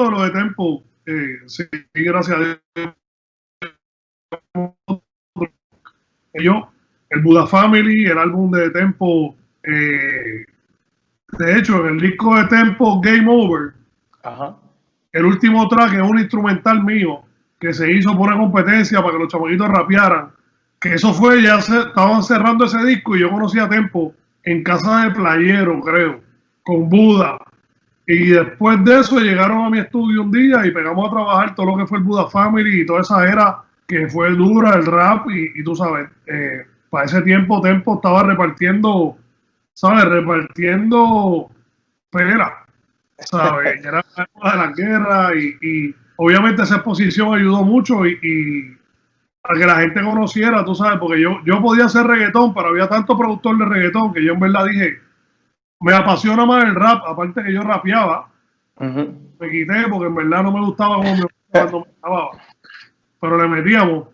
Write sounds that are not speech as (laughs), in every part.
de lo de Tempo, eh, sí, gracias a Dios. Ellos, el Buda Family, el álbum de Tempo, eh, de hecho, en el disco de Tempo Game Over, el último track es un instrumental mío que se hizo por una competencia para que los chamaquitos rapearan. Que eso fue, ya se, estaban cerrando ese disco y yo conocí a Tempo en casa de Playero, creo, con Buda. Y después de eso llegaron a mi estudio un día y pegamos a trabajar todo lo que fue el Buda Family y toda esa era que fue dura, el rap, y, tú sabes, eh, para ese tiempo Tempo estaba repartiendo, ¿sabes? Repartiendo pera, ¿sabes? (laughs) Era la de la guerra y, obviamente esa exposición ayudó mucho y, y, a que la gente conociera, tú sabes, porque yo, yo podía hacer reggaetón, pero había tanto productor de reggaetón que yo en verdad dije, me apasiona más el rap, aparte que yo rapeaba, me quité porque en verdad no me gustaba como me, cuando me grababa. Pero le metíamos.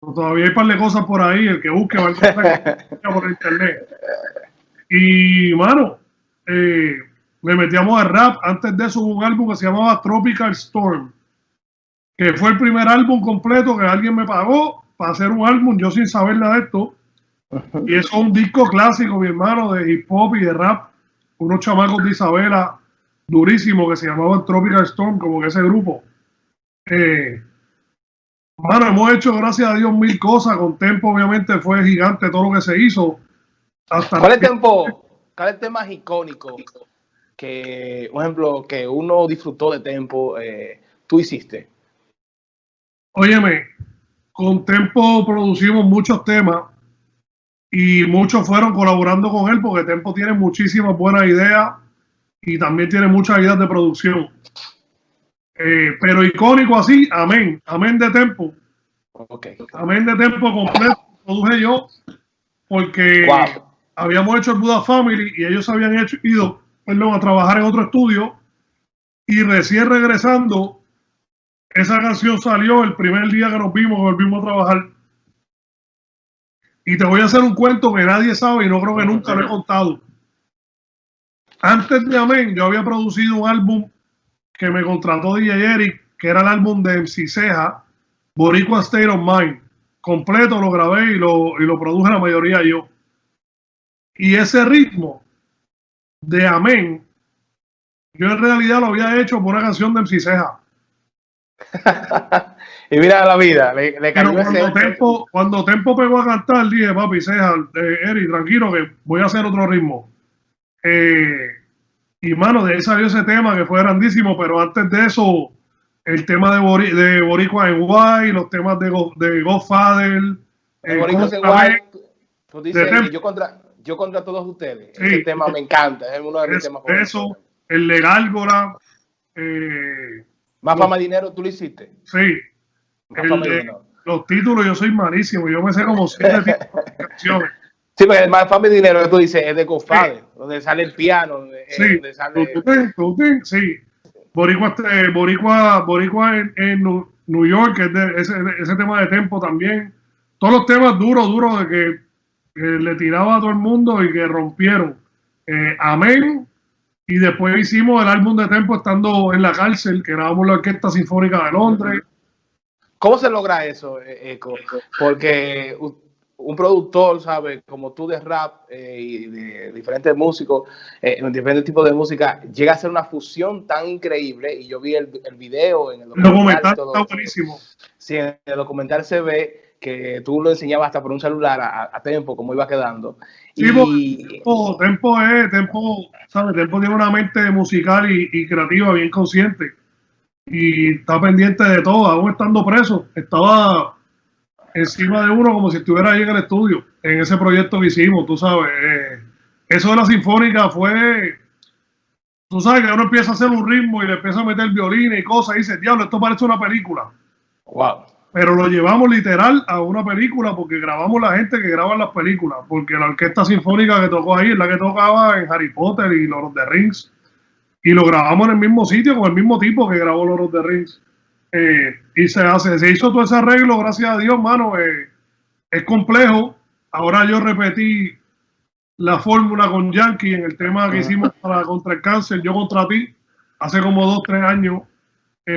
Todavía hay un par de cosas por ahí, el que busque va a encontrar por internet. Y, mano, eh, le metíamos al rap. Antes de eso hubo un álbum que se llamaba Tropical Storm, que fue el primer álbum completo que alguien me pagó para hacer un álbum, yo sin saber nada de esto. Y eso es un disco clásico, mi hermano, de hip hop y de rap unos chamacos de Isabela durísimos que se llamaban Tropical Storm, como que ese grupo. Eh, bueno, hemos hecho, gracias a Dios, mil cosas. Con Tempo, obviamente, fue gigante todo lo que se hizo. ¿Cuál es Tempo? ¿Cuál es el tema icónico que, por ejemplo, que uno disfrutó de Tempo, eh, tú hiciste? Óyeme, con Tempo producimos muchos temas y muchos fueron colaborando con él porque Tempo tiene muchísimas buenas ideas y también tiene muchas ideas de producción. Eh, pero icónico así, amén, amén de Tempo. Okay. Amén de Tempo completo, produje yo porque habíamos hecho el Buda Family y ellos habían hecho, ido perdón, a trabajar en otro estudio y recién regresando, esa canción salió el primer día que nos vimos, volvimos a trabajar y te voy a hacer un cuento que nadie sabe y no creo que nunca lo he contado. Antes de Amén, yo había producido un álbum que me contrató DJ Eric, que era el álbum de MC Ceja, Boricua State of Mind. Completo lo grabé y lo, y lo produje la mayoría yo. Y ese ritmo de Amén, yo en realidad lo había hecho por una canción de MC Ceja. (laughs) y mira la vida, le, cuando, Tempo, cuando Tempo pegó a cantar, dije, papi, Ceja, eh, Eri, tranquilo que voy a hacer otro ritmo. Eh, y mano, de ahí salió ese tema que fue grandísimo, pero antes de eso, el tema de, de Boricua en Guay, los temas de, de Godfather. Eh, Boricua en Guay, tú dices, yo contra, yo contra todos ustedes. ese tema me encanta, es uno de mis temas favoritos. Eso, el de Gárgola. Eh, más fama dinero, tú lo hiciste. Sí. Los títulos, yo soy malísimo. Yo me sé como siete (laughs) canciones. Sí, porque el más fama dinero que tú dices es de Godfather, donde sale el piano. Eh, sí. Donde sale... sí. Boricua, este, Boricua, Boricua en, New York, ese, ese, tema de tempo también. Todos los temas duros, duros de que, le tiraba a todo el mundo y que rompieron. Eh, amén y después hicimos el álbum de Tempo estando en la cárcel, que grabamos la Orquesta Sinfónica de Londres. ¿Cómo se logra eso, eh, Eco? Porque un productor, ¿sabes? Como tú de rap eh, y de diferentes músicos, eh, en diferentes tipos de música, llega a ser una fusión tan increíble. Y yo vi el, el video en el documental. está buenísimo. Sí, en el documental se ve que tú lo enseñabas hasta por un celular a, a Tempo, cómo iba quedando. Sí, y... Tempo, Tempo es, Tempo, ¿sabes? Tempo tiene una mente musical y, creativa bien consciente. Y está pendiente de todo, aún estando preso. Estaba encima de uno como si estuviera ahí en el estudio, en ese proyecto que hicimos, tú sabes. Eh, eso de la sinfónica fue, tú sabes que uno empieza a hacer un ritmo y le empieza a meter violines y cosas y dice, diablo, esto parece una película. Wow pero lo llevamos literal a una película porque grabamos la gente que graba las películas, porque la orquesta sinfónica que tocó ahí es la que tocaba en Harry Potter y Lord of the Rings, y lo grabamos en el mismo sitio con el mismo tipo que grabó Lord of the Rings. Eh, y se hace, se hizo todo ese arreglo, gracias a Dios, mano, eh, es complejo. Ahora yo repetí la fórmula con Yankee en el tema que hicimos para contra el cáncer, yo contra ti, hace como dos, tres años eh,